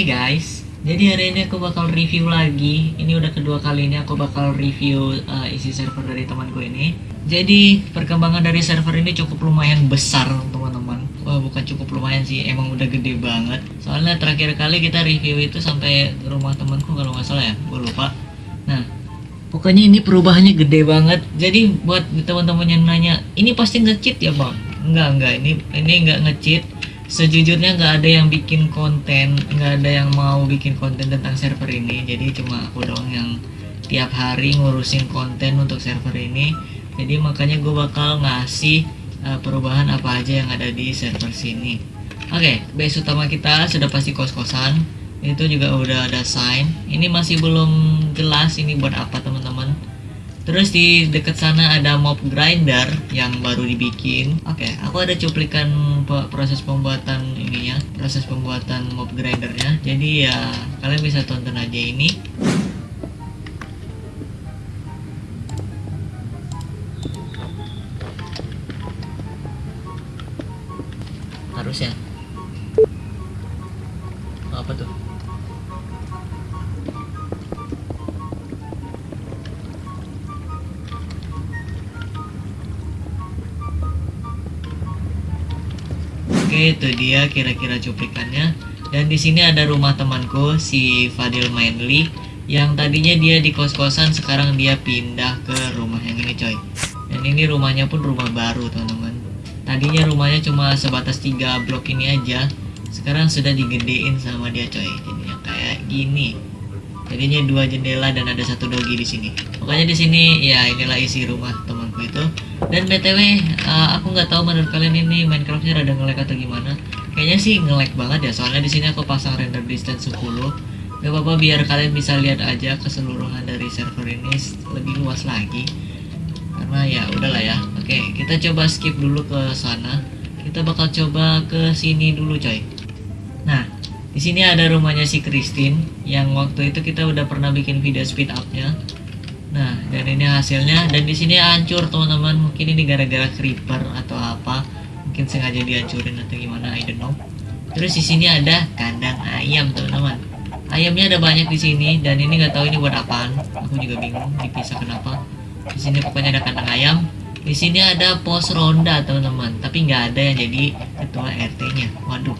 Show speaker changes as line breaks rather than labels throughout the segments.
Hai guys, jadi hari ini aku bakal review lagi. Ini udah kedua kali ini aku bakal review uh, isi server dari temanku ini. Jadi perkembangan dari server ini cukup lumayan besar teman-teman. Wah bukan cukup lumayan sih, emang udah gede banget. Soalnya terakhir kali kita review itu sampai rumah temanku kalau nggak salah ya, gue lupa. Nah, pokoknya ini perubahannya gede banget. Jadi buat teman-teman yang nanya, ini pasti nge-cheat ya bang? Enggak enggak, ini ini nggak nge-cheat sejujurnya nggak ada yang bikin konten nggak ada yang mau bikin konten tentang server ini. Jadi cuma aku doang yang tiap hari ngurusin konten untuk server ini. Jadi makanya gue bakal ngasih uh, perubahan apa aja yang ada di server sini. Oke okay, base utama kita sudah pasti kos-kosan. Itu juga udah ada sign. Ini masih belum jelas ini buat apa teman-teman Terus di dekat sana ada mob grinder yang baru dibikin. Oke, okay, aku ada cuplikan proses pembuatan ininya, proses pembuatan mob grindernya. Jadi ya kalian bisa tonton aja ini. Harusnya. Oke, itu dia kira-kira cuplikannya. Dan di sini ada rumah temanku si Fadil Mainly yang tadinya dia di kos-kosan sekarang dia pindah ke rumah yang ini coy. Dan ini rumahnya pun rumah baru teman-teman. Tadinya rumahnya cuma sebatas tiga blok ini aja. Sekarang sudah digedein sama dia coy. Jadinya kayak gini. Jadinya dua jendela dan ada satu dogi di sini. Pokoknya di sini ya inilah isi rumah itu dan btw uh, aku nggak tahu menurut kalian ini Minecraftnya rada ngelek atau gimana. Kayaknya sih ngelek banget ya soalnya di sini aku pasang render distance 10 gak apa-apa biar kalian bisa lihat aja keseluruhan dari server ini lebih luas lagi. Karena ya udahlah ya. Oke kita coba skip dulu ke sana. Kita bakal coba ke sini dulu coy. Nah di sini ada rumahnya si Christine yang waktu itu kita udah pernah bikin video speed upnya Nah, dan ini hasilnya dan di sini hancur teman-teman. Mungkin ini gara-gara creeper atau apa. Mungkin sengaja dihancurin atau gimana, I don't know. Terus di sini ada kandang ayam, teman-teman. Ayamnya ada banyak di sini dan ini nggak tahu ini buat apaan. Aku juga bingung dipisah kenapa. Di sini pokoknya ada kandang ayam. Di sini ada pos ronda, teman-teman. Tapi nggak ada yang jadi ketua RT-nya. Waduh.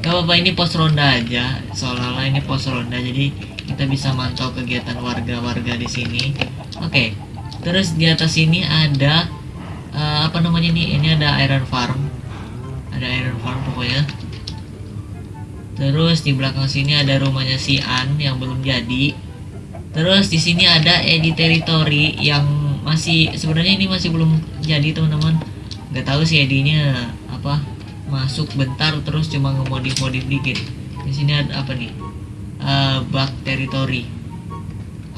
Gak apa-apa ini pos ronda aja. Seolah-olah ini pos ronda. Jadi kita bisa mantau kegiatan warga-warga di sini. Oke okay. terus di atas sini ada uh, apa namanya nih ini ada iron farm. Ada iron farm pokoknya. Terus di belakang sini ada rumahnya si An yang belum jadi. Terus di sini ada edit territory yang masih sebenarnya ini masih belum jadi teman-teman. Nggak tahu sih edinya apa masuk bentar terus cuma ngemodif-modif dikit. Di sini ada apa nih uh, bug territory.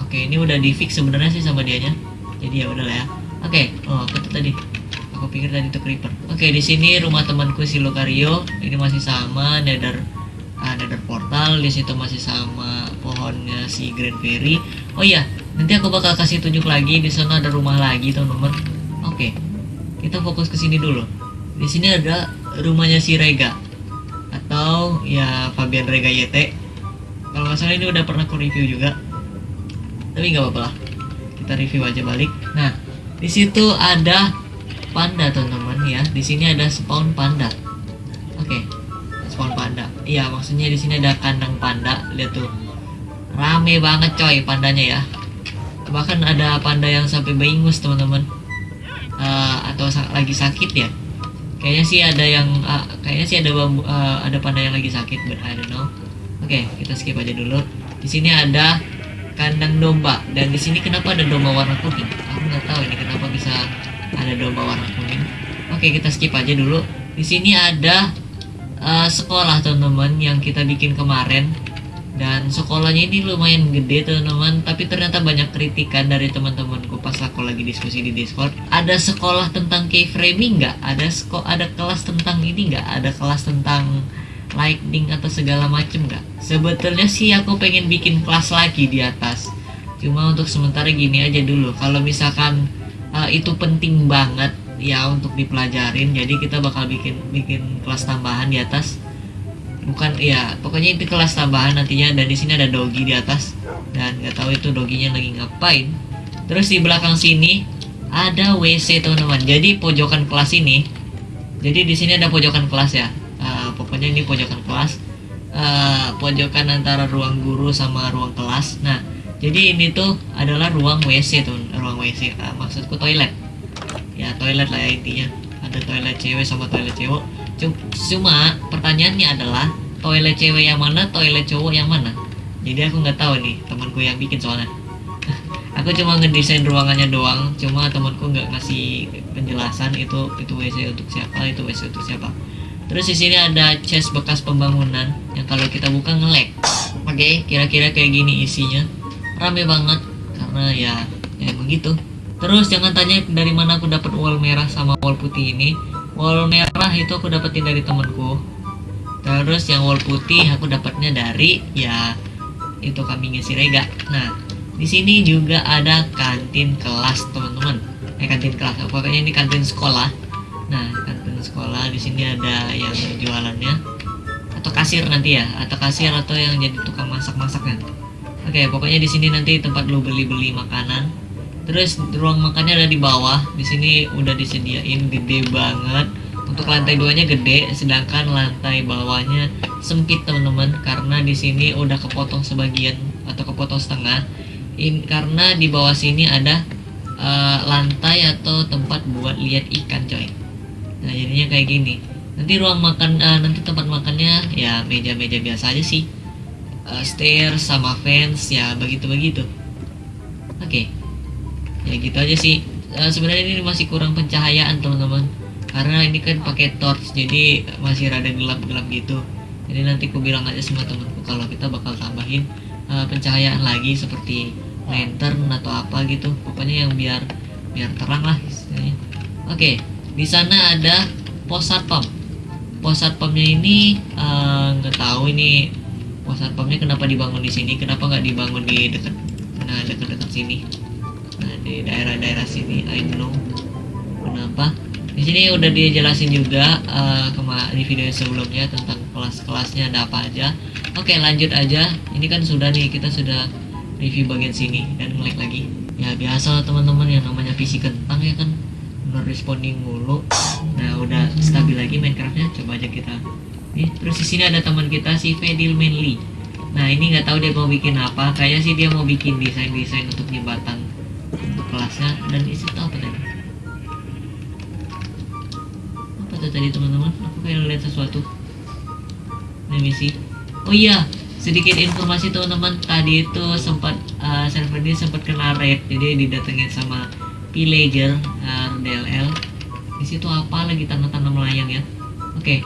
Oke ini udah di fix sebenarnya sih sama dianya. Jadi ya udahlah ya. Oke oh apa tuh tadi? Aku pikir tadi itu creeper. Oke di sini rumah temanku si Lucario. Ini masih sama nether uh, nether portal. Di situ masih sama pohonnya si Grand Fairy. Oh iya nanti aku bakal kasih tunjuk lagi. Di sana ada rumah lagi teman-teman oke kita fokus ke sini dulu. Di sini ada rumahnya si Rega. Atau ya Fabian Rega YT kalau nggak salah ini udah pernah aku review juga. Tapi nggak apa-apa lah. Kita review aja balik. Nah di situ ada panda teman-teman ya. Di sini ada spawn panda. Oke okay. spawn panda. Iya maksudnya di sini ada kandang panda. Lihat tuh. Rame banget coy pandanya ya. Bahkan ada panda yang sampai beingus teman-teman. Uh, atau lagi sakit ya. Kayaknya sih ada yang uh, kayaknya sih ada uh, ada panda yang lagi sakit but I don't know Oke, kita skip aja dulu. Di sini ada kandang domba dan di sini kenapa ada domba warna kuning? Aku nggak tahu ini kenapa bisa ada domba warna kuning. Oke, kita skip aja dulu. Di sini ada uh, sekolah teman-teman yang kita bikin kemarin dan sekolahnya ini lumayan gede teman-teman tapi ternyata banyak kritikan dari teman-temanku pas aku lagi diskusi di discord ada sekolah tentang keyframing nggak ada ada kelas tentang ini nggak ada kelas tentang lightning atau segala macem gak? Sebetulnya sih aku pengen bikin kelas lagi di atas. Cuma untuk sementara gini aja dulu. Kalau misalkan uh, itu penting banget ya untuk dipelajarin, jadi kita bakal bikin bikin kelas tambahan di atas. bukan ya pokoknya itu kelas tambahan nantinya dan di sini ada dogi di atas dan nggak tahu itu doginya lagi ngapain terus di belakang sini ada WC teman-teman jadi pojokan kelas ini jadi di sini ada pojokan kelas ya pokoknya ini pojokan kelas uh, pojokan antara ruang guru sama ruang kelas. Nah jadi ini tuh adalah ruang WC tuh ruang WC uh, maksudku toilet. Ya toilet lah ya intinya. Ada toilet cewek sama toilet cowok. Cum- cuma pertanyaannya adalah toilet cewek yang mana toilet cowok yang mana? Jadi aku nggak tahu nih temanku yang bikin soalnya. Aku cuma ngedesain ruangannya doang cuma temanku nggak ngasih penjelasan itu itu WC untuk siapa itu WC untuk siapa terus di sini ada chest bekas pembangunan yang kalau kita buka ngelek oke kira-kira kayak gini isinya. Rame banget karena ya ya emang gitu. Terus jangan tanya dari mana aku dapat wall merah sama wall putih ini. Wall merah itu aku dapetin dari temanku terus yang wall putih aku dapatnya dari ya itu kambingnya si Rega. Nah di sini juga ada kantin kelas teman-teman. Eh kantin kelas. Pokoknya ini kantin sekolah. Nah kantin sekolah di sini ada yang jualannya. Atau kasir nanti ya atau kasir atau yang jadi tukang masak-masaknya. Oke pokoknya di sini nanti tempat lo beli-beli makanan. Terus ruang makannya ada di bawah. Di sini udah disediain gede banget. Untuk lantai duanya gede sedangkan lantai bawahnya sempit teman-teman. Karena di sini udah kepotong sebagian atau kepotong setengah. In karena di bawah sini ada uh, lantai atau tempat buat lihat ikan coy nah jadinya kayak gini. Nanti ruang makan uh, nanti tempat makannya ya meja-meja biasa aja sih. Uh, stairs sama fence ya begitu begitu oke. Ya gitu aja sih. Uh, sebenarnya ini masih kurang pencahayaan teman-teman. Karena ini kan pakai torch jadi masih rada gelap-gelap gitu. Jadi nanti aku bilang aja sama temanku kalau kita bakal tambahin uh, pencahayaan lagi seperti lantern atau apa gitu. Pokoknya yang biar biar terang lah oke di sana ada pos satpam. Pos satpamnya ini eh, nggak tahu ini pos satpamnya kenapa dibangun di sini kenapa nggak dibangun di dekat nah dekat-dekat sini. Nah di daerah-daerah sini I don't know kenapa. Di sini udah dijelasin juga kema di video sebelumnya tentang kelas-kelasnya ada apa aja. Oke lanjut aja. Ini kan sudah nih kita sudah review bagian sini dan ngelik lagi. Ya biasa teman-teman yang namanya PC kentang ya kan non responding mulu. Nah udah stabil lagi Minecraftnya. Coba aja kita nih terus di sini ada teman kita si Fedil Manly. Nah ini nggak tahu dia mau bikin apa. Kayaknya sih dia mau bikin desain desain untuk jembatan untuk kelasnya. Dan itu apa tadi? Apa tuh tadi teman-teman? Aku kayak lihat sesuatu. Ini misi oh iya sedikit informasi teman-teman. Tadi itu sempat uh, server ini sempat kena raid. Jadi didatengin sama villager uh, DLL di situ apa lagi tanda-tanda melayang ya? Oke.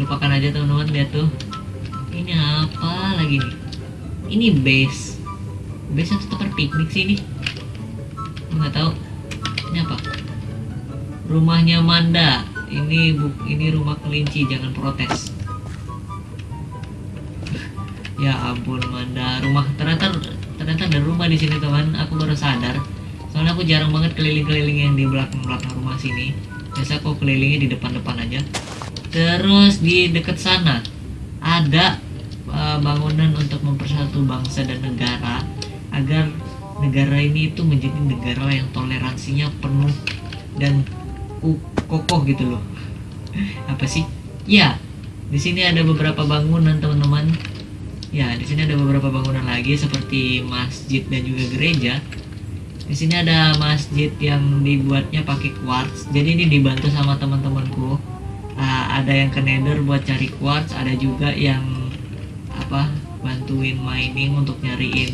Lupakan aja teman-teman lihat tuh. Ini apa lagi nih? Ini base. Base atau tempat piknik sih ini. Nggak tahu. Ini apa? Rumahnya Manda. Ini bu ini rumah kelinci jangan protes. Ya ampun Manda. Rumah ternyata ternyata ada rumah di sini teman. Aku baru sadar soalnya aku jarang banget keliling-keliling yang di belakang belakang rumah sini. Biasa aku kelilingnya di depan-depan aja. Terus di dekat sana ada uh, bangunan untuk mempersatu bangsa dan negara agar negara ini itu menjadi negara yang toleransinya penuh dan kokoh gitu loh. Apa sih? Ya di sini ada beberapa bangunan teman-teman. Ya, di sini ada beberapa bangunan lagi seperti masjid dan juga gereja. Di sini ada masjid yang dibuatnya pakai quartz. Jadi ini dibantu sama teman-temanku. Ah, ada yang ke nether buat cari quartz, ada juga yang apa bantuin mining untuk nyariin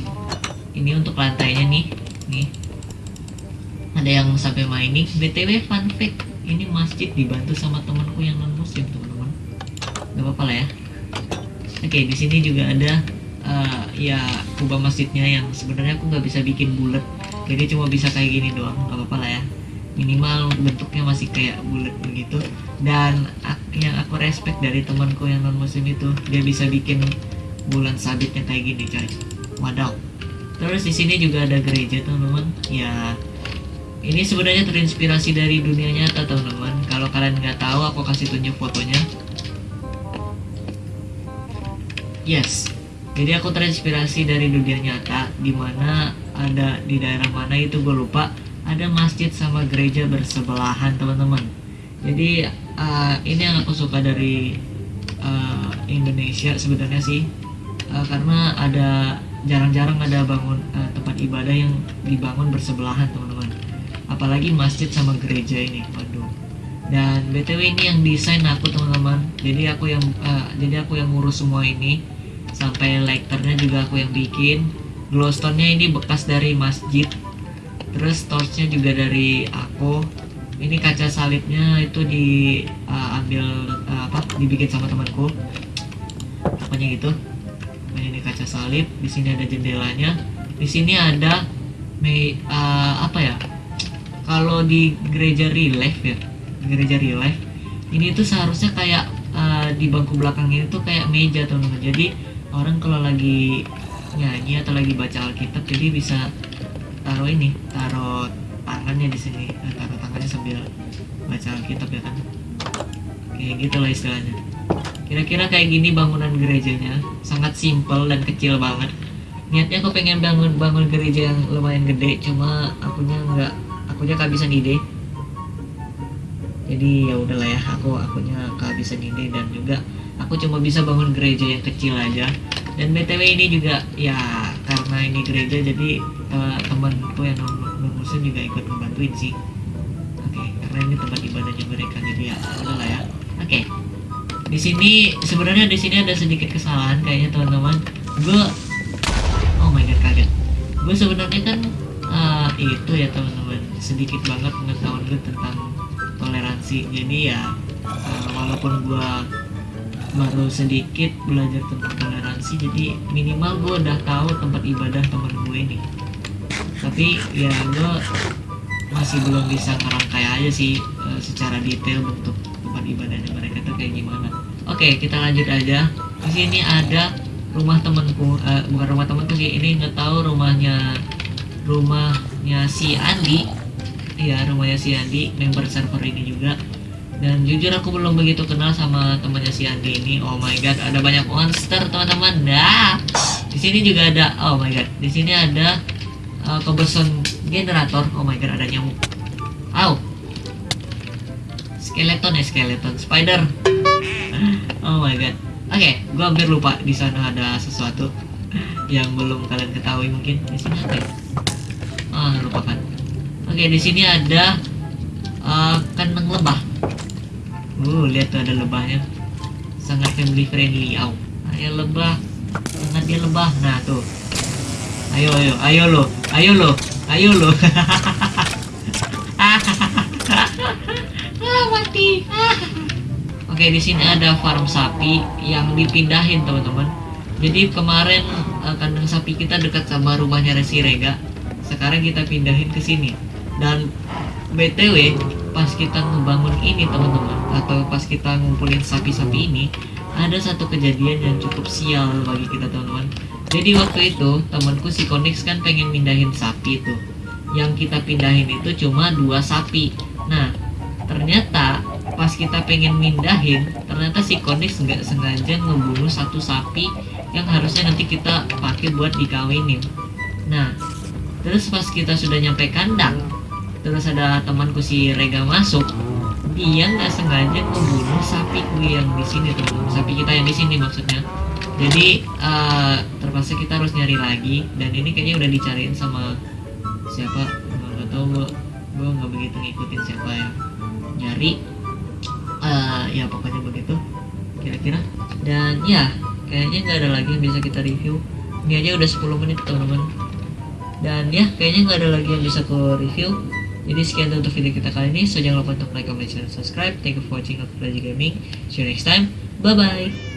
ini untuk lantainya nih nih. Ada yang sampai mining. Btw fun fact ini masjid dibantu sama temanku yang non muslim teman-teman. Nggak apa-apa lah ya. Oke, di sini juga ada uh, ya kubah masjidnya yang sebenarnya aku nggak bisa bikin bulat, jadi cuma bisa kayak gini doang, nggak apa-apa lah ya. Minimal bentuknya masih kayak bulat begitu. Dan yang aku respect dari temanku yang non muslim itu, dia bisa bikin bulan sabitnya kayak gini, coy. Wadaw. Terus di sini juga ada gereja, teman-teman. Ya, ini sebenarnya terinspirasi dari dunia nyata, teman-teman. Kalau kalian nggak tahu, aku kasih tunjuk fotonya yes jadi aku terinspirasi dari dunia nyata di mana ada di daerah mana itu gue lupa. Ada masjid sama gereja bersebelahan teman-teman. Jadi uh, ini yang aku suka dari uh, Indonesia sebenarnya sih. Uh, karena ada jarang-jarang ada bangun uh, tempat ibadah yang dibangun bersebelahan teman-teman. Apalagi masjid sama gereja ini waduh. Dan btw ini yang desain aku teman-teman. Jadi aku yang uh, jadi aku yang ngurus semua ini. Sampai lighternya juga aku yang bikin glowstone-nya ini bekas dari masjid. Terus torchnya juga dari aku. Ini kaca salibnya itu diambil uh, uh, apa dibikin sama temanku. Apanya gitu. Nah ini kaca salib. Di sini ada jendelanya. Di sini ada me, uh, apa ya? Kalau di gereja relief ya gereja relief ini tuh seharusnya kayak uh, di bangku belakang ini tuh kayak meja teman-teman. Jadi orang kalau lagi nyanyi atau lagi baca Alkitab jadi bisa taruh ini taruh tangannya di sini eh, taruh tangannya sambil baca Alkitab ya kan? Kayak gitulah istilahnya. Kira-kira kayak gini bangunan gerejanya sangat simpel dan kecil banget. Niatnya aku pengen bangun bangun gereja yang lumayan gede cuma akunya nggak akunya kehabisan ide. Jadi ya udahlah ya aku akunya kehabisan ide dan juga aku cuma bisa bangun gereja yang kecil aja dan btw ini juga ya karena ini gereja jadi uh, temanku yang muslim juga ikut membantuin sih. Oke okay, karena ini tempat ibadahnya mereka jadi ya udahlah ya. Oke okay. di sini sebenarnya di sini ada sedikit kesalahan kayaknya teman-teman. Gue oh my god kaget. Gue sebenarnya kan uh, itu ya teman-teman sedikit banget pengetahuan gue tentang toleransi jadi ya uh, walaupun gue baru sedikit belajar tentang toleransi jadi minimal gue udah tahu tempat ibadah teman gue ini tapi ya gue masih belum bisa ngerangkai aja sih uh, secara detail bentuk tempat ibadahnya mereka tuh kayak gimana. Oke kita lanjut aja. Di sini ada rumah temanku uh, bukan rumah temanku sih ini nggak tahu rumahnya rumahnya si Andi. Ya rumahnya si Andi member server ini juga dan jujur aku belum begitu kenal sama temannya si Andi ini. Oh my god ada banyak monster teman-teman. Dah. Di sini juga ada oh my god di sini ada uh, kebeson generator. Oh my god ada nyamuk. Aw skeleton ya skeleton. Spider. Oh my god. Oke okay, gua hampir lupa di sana ada sesuatu yang belum kalian ketahui mungkin. Di sini ada ah oh, lupakan oke okay, di sini ada uh, kandang lebah Uh, lihat tuh ada lebahnya. Sangat family friendly. Aw. Ayo lebah. Sangat dia lebah. Nah, tuh. Ayo, ayo, ayo lo. Ayo lo. Ayo lo. ah, mati. Oke, di sini ada farm sapi yang dipindahin, teman-teman. Jadi kemarin uh, kandang sapi kita dekat sama rumahnya Resi Rega. Sekarang kita pindahin ke sini. Dan BTW, pas kita ngebangun ini teman-teman atau pas kita ngumpulin sapi-sapi ini ada satu kejadian yang cukup sial bagi kita teman-teman. Jadi waktu itu temanku si Konix kan pengen mindahin sapi itu. Yang kita pindahin itu cuma dua sapi. Nah ternyata pas kita pengen mindahin ternyata si Konix nggak sengaja ngebunuh satu sapi yang harusnya nanti kita pakai buat dikawinin. Nah terus pas kita sudah nyampe kandang terus ada temanku si Rega masuk. Dia nggak sengaja membunuh sapi gue yang di sini tuh sapi kita yang di sini maksudnya. Jadi uh, terpaksa kita harus nyari lagi. Dan ini kayaknya udah dicariin sama siapa? Nggak tahu gue gue nggak begitu ngikutin siapa yang nyari. Uh, ya pokoknya begitu kira-kira. Dan ya kayaknya nggak ada lagi yang bisa kita review. Ini aja udah 10 menit teman-teman. Dan ya kayaknya nggak ada lagi yang bisa aku review jadi sekian untuk video kita kali ini. So jangan lupa untuk like, comment, share, dan subscribe. Thank you for watching Aku Gaming. See you next time. Bye bye.